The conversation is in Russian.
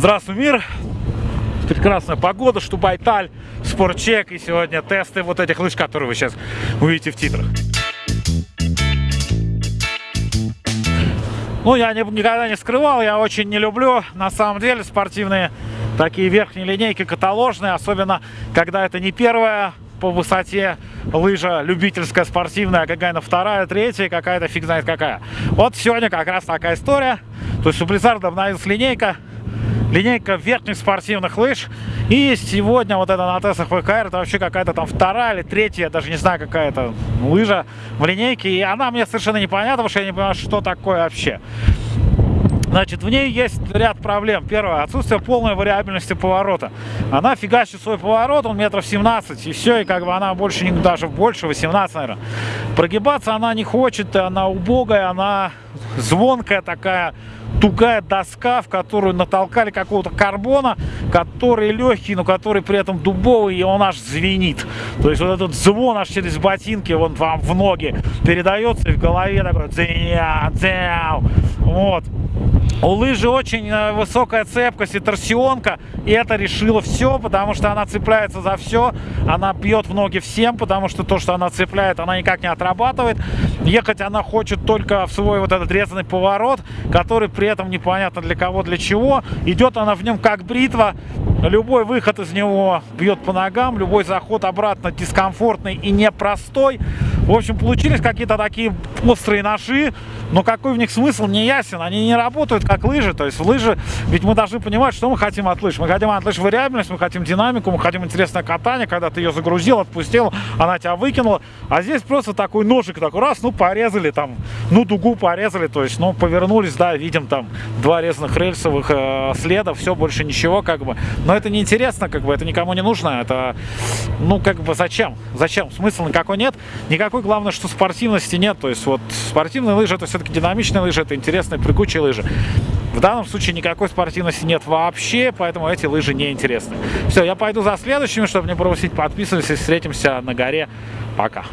Здравствуй, мир! Прекрасная погода, Штубайталь, спортчек и сегодня тесты вот этих лыж, которые вы сейчас увидите в титрах. Ну, я не, никогда не скрывал, я очень не люблю, на самом деле, спортивные такие верхние линейки каталожные, особенно когда это не первая по высоте лыжа любительская, спортивная, а какая-то вторая, третья, какая-то фиг знает какая. Вот сегодня как раз такая история. То есть у Blizzard обновилась линейка, линейка верхних спортивных лыж. И сегодня вот это на тестах ВКР, это вообще какая-то там вторая или третья, я даже не знаю, какая-то лыжа в линейке. И она мне совершенно непонятна, потому что я не понимаю, что такое вообще. Значит, в ней есть ряд проблем. Первое, отсутствие полной вариабельности поворота. Она фигачит свой поворот, он метров 17, и все, и как бы она больше, даже больше, 18, наверное. Прогибаться она не хочет, она убогая, она звонкая такая, тугая доска, в которую натолкали какого-то карбона, который легкий, но который при этом дубовый, и он аж звенит. То есть вот этот звон аж через ботинки вон вам в ноги передается, и в голове такой дзя, дзя. Вот. У лыжи очень э, высокая цепкость и торсионка, и это решило все, потому что она цепляется за все, она бьет в ноги всем, потому что то, что она цепляет, она никак не отрабатывает. Ехать она хочет только в свой вот этот резанный поворот, который при этом непонятно для кого, для чего. Идет она в нем как бритва, любой выход из него бьет по ногам, любой заход обратно дискомфортный и непростой. В общем, получились какие-то такие острые ножи, но какой в них смысл, не ясен. Они не работают как лыжи. То есть лыжи, ведь мы должны понимать, что мы хотим от лыж. Мы хотим от лыж вариабельность, мы хотим динамику, мы хотим интересное катание, когда ты ее загрузил, отпустил, она тебя выкинула. А здесь просто такой ножик, такой раз, ну порезали там, ну дугу порезали, то есть, ну повернулись, да, видим там два резаных рельсовых э, следа, все, больше ничего как бы. Но это неинтересно, как бы, это никому не нужно, это, ну как бы зачем? Зачем? Смысла никакой нет. Никакой, главное, что спортивности нет, то есть вот спортивные лыжи это все-таки динамичные лыжи, это интересные, прыгучие лыжи. В данном случае никакой спортивности нет вообще, поэтому эти лыжи не интересны. Все, я пойду за следующими, чтобы не пропустить. Подписывайтесь, встретимся на горе. Пока.